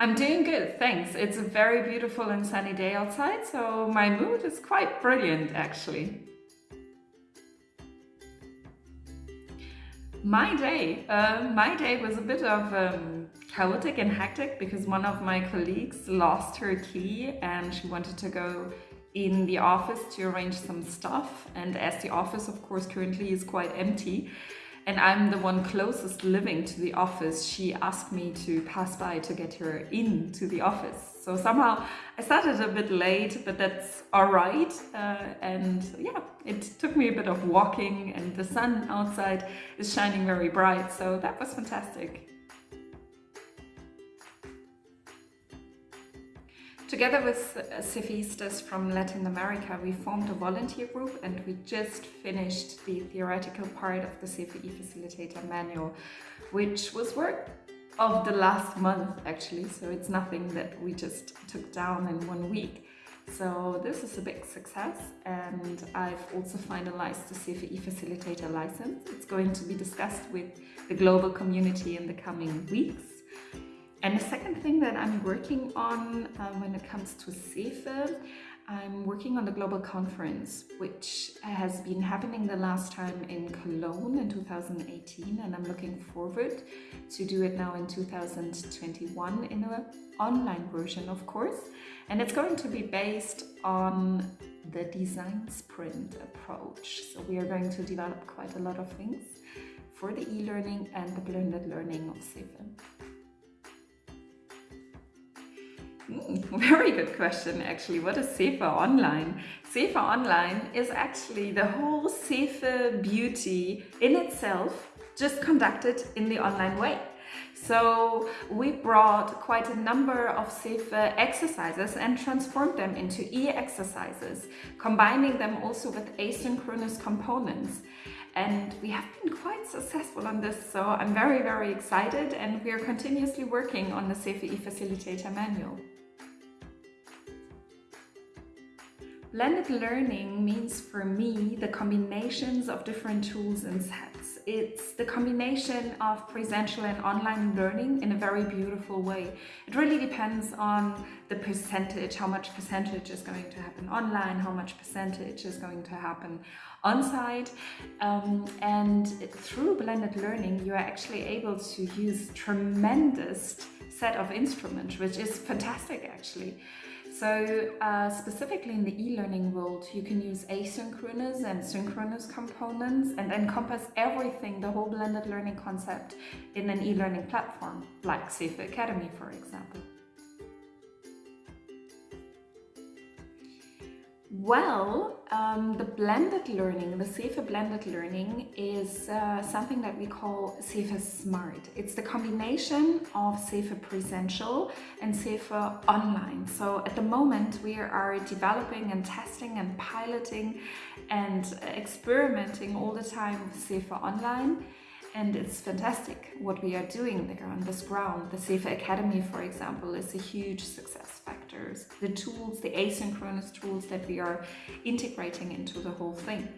I'm doing good, thanks. It's a very beautiful and sunny day outside, so my mood is quite brilliant actually. My day, uh, my day was a bit of um, chaotic and hectic because one of my colleagues lost her key and she wanted to go in the office to arrange some stuff and as the office of course currently is quite empty and I'm the one closest living to the office, she asked me to pass by to get her into the office. So somehow I started a bit late, but that's all right. Uh, and yeah, it took me a bit of walking and the sun outside is shining very bright. So that was fantastic. Together with Cefistas from Latin America, we formed a volunteer group and we just finished the theoretical part of the CEFE Facilitator Manual, which was work of the last month actually, so it's nothing that we just took down in one week. So this is a big success and I've also finalized the CEFE Facilitator license. It's going to be discussed with the global community in the coming weeks. And the second thing that I'm working on um, when it comes to CEFE, I'm working on the global conference, which has been happening the last time in Cologne in 2018, and I'm looking forward to do it now in 2021 in an online version, of course. And it's going to be based on the design sprint approach. So we are going to develop quite a lot of things for the e-learning and the blended learning of CEFE. very good question actually. What is CEFE Online? CEFE Online is actually the whole CEFE beauty in itself just conducted in the online way. So we brought quite a number of CEFE exercises and transformed them into e-exercises, combining them also with asynchronous components. And we have been quite successful on this, so I'm very, very excited and we are continuously working on the CEFE e-Facilitator manual. Blended learning means for me the combinations of different tools and sets. It's the combination of presential and online learning in a very beautiful way. It really depends on the percentage, how much percentage is going to happen online, how much percentage is going to happen on-site. Um, and through blended learning, you are actually able to use tremendous set of instruments, which is fantastic actually. So uh, specifically in the e-learning world, you can use asynchronous and synchronous components and encompass everything, the whole blended learning concept in an e-learning platform, like CEFE Academy, for example. Well, um, the blended learning, the CEFE blended learning is uh, something that we call CEFE Smart. It's the combination of CEFE Presential and CEFE Online. So at the moment we are developing and testing and piloting and experimenting all the time with CEFE Online and it's fantastic what we are doing there on this ground. The CEFE Academy, for example, is a huge success factor. the tools, the asynchronous tools that we are integrating into the whole thing.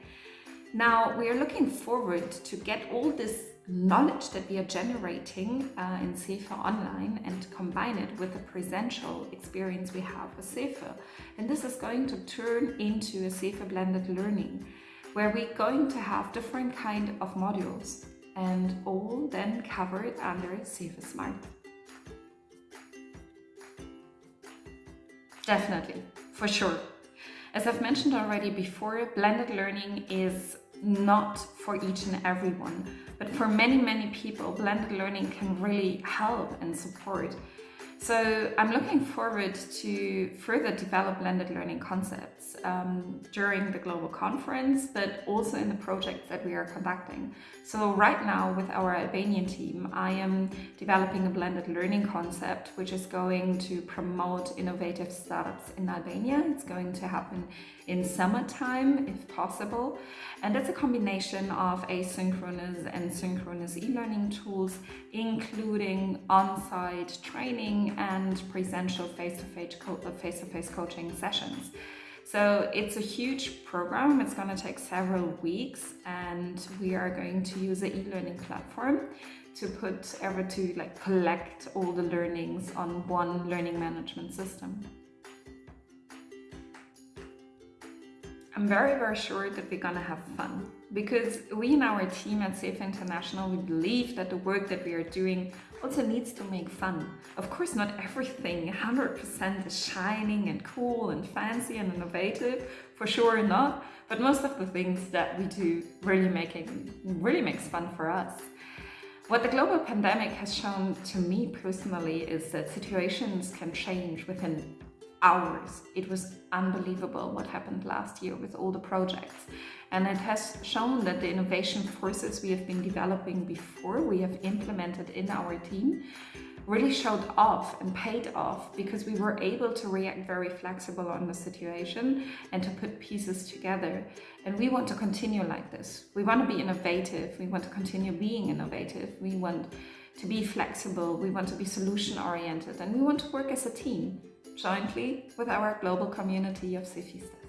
Now, we are looking forward to get all this knowledge that we are generating uh, in CEFE Online and combine it with the presential experience we have with CEFE. And this is going to turn into a CEFE blended learning where we're going to have different kind of modules and all then cover it under CEFE Smart. Definitely, for sure. As I've mentioned already before, blended learning is not for each and everyone, but for many, many people, blended learning can really help and support so I'm looking forward to further develop blended learning concepts um, during the global conference, but also in the projects that we are conducting. So right now with our Albanian team, I am developing a blended learning concept, which is going to promote innovative startups in Albania. It's going to happen in summertime, if possible. And it's a combination of asynchronous and synchronous e-learning tools, including on-site training and presential face-to-face uh, -face coaching sessions. So it's a huge program. It's going to take several weeks and we are going to use an e-learning platform to put ever to like collect all the learnings on one learning management system. I'm very, very sure that we're gonna have fun because we in our team at CEFE International, we believe that the work that we are doing also needs to make fun. Of course, not everything 100% is shining and cool and fancy and innovative, for sure not, but most of the things that we do really making really makes fun for us. What the global pandemic has shown to me personally is that situations can change within hours. It was unbelievable what happened last year with all the projects. And it has shown that the innovation forces we have been developing before, we have implemented in our team, really showed off and paid off because we were able to react very flexible on the situation and to put pieces together. And we want to continue like this. We want to be innovative. We want to continue being innovative. We want to be flexible. We want to be solution oriented and we want to work as a team jointly with our global community of Cefistas.